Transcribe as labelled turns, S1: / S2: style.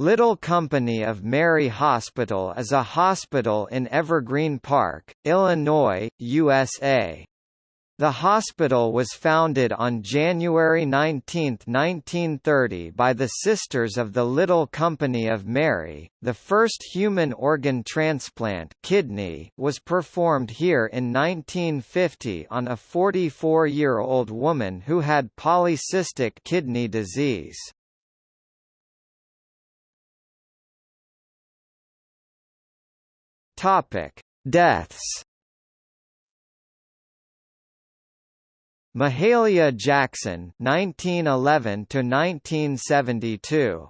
S1: Little Company of Mary Hospital is a hospital in Evergreen Park, Illinois, USA. The hospital was founded on January 19, 1930 by the Sisters of the Little Company of Mary. The first human organ transplant kidney was performed here in 1950 on a 44-year-old woman who had polycystic kidney disease. Topic: Deaths. Mahalia Jackson 1911 to 1972